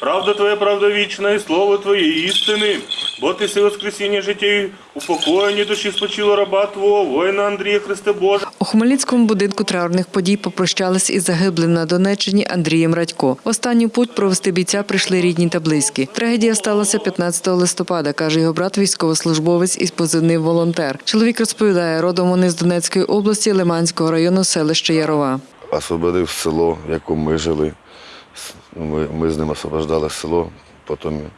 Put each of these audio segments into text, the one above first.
Правда Твоя, правда вічна, і слово Твоє істини. Бо ти си воскресіння життя і упокоєння душі спочило раба Твого, воїна Андрія Христе Боже. У Хмельницькому будинку траурних подій попрощались із загиблим на Донеччині Андрієм Радько. В останній путь провести бійця прийшли рідні та близькі. Трагедія сталася 15 листопада, каже його брат, військовослужбовець із позивним волонтер. Чоловік розповідає, родом вони з Донецької області, Лиманського району, селища Ярова. освободив село, в якому ми жили. Ми, ми з ним освобождали село, потім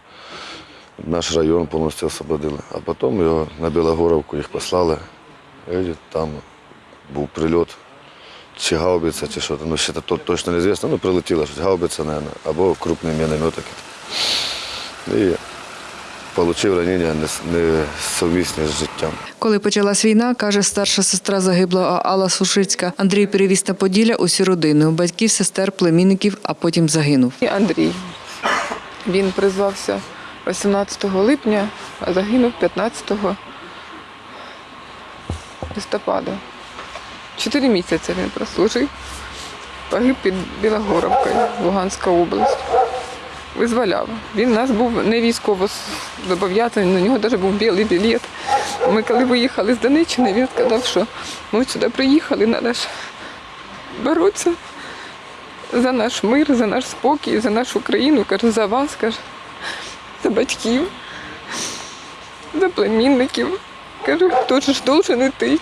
наш район повністю освободили. А потім його на Білогоровку їх послали. І там був прильот. Чи гаубиця, чи що ну ще то, точно не звісно, ну прилетіло щось, гаубиця, мабуть, або крупний міномет. І отримав ранення нес- несумісне з життям. Коли почалась війна, каже старша сестра загиблого Алла Сушицька, Андрій перевіз на Поділля усю родину, батьків, сестер, племінників, а потім загинув. І Андрій. Він призвався 18 липня, а загинув 15 листопада. Чотири місяці він прослужив. Погиб під Білогоровкою, Луганська область. Визволяв. Він у нас був не військово зобов'язаний, у нього навіть був білий білет. Ми коли виїхали з Донеччини, він сказав, що ми сюди приїхали, треба ж боротися за наш мир, за наш спокій, за нашу країну, каже, за вас, каже, за батьків, за племінників. Каже, хто ж должен іти.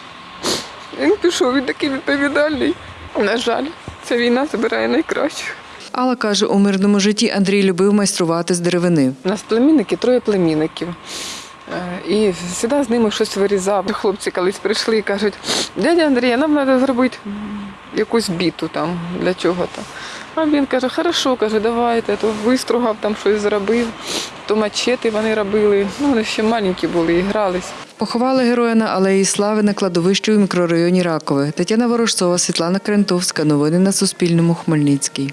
Він пішов, він такий відповідальний. На жаль, ця війна забирає найкращих. Алла каже, у мирному житті Андрій любив майструвати з деревини. У нас племінники, троє племінників. Е, І завжди з ними щось вирізав. Хлопці колись прийшли і кажуть, дядя Андрій, нам треба зробити якусь біту там для чого-то. А він каже, хорошо, каже, давайте, то вистругав, там щось зробив, то мачети вони робили. Ну, вони ще маленькі були і грались. Поховали героя на алеї Слави на кладовищі у мікрорайоні Ракове. Тетяна Ворожцова, Світлана Крентовська. Новини на Суспільному. Хмельницький.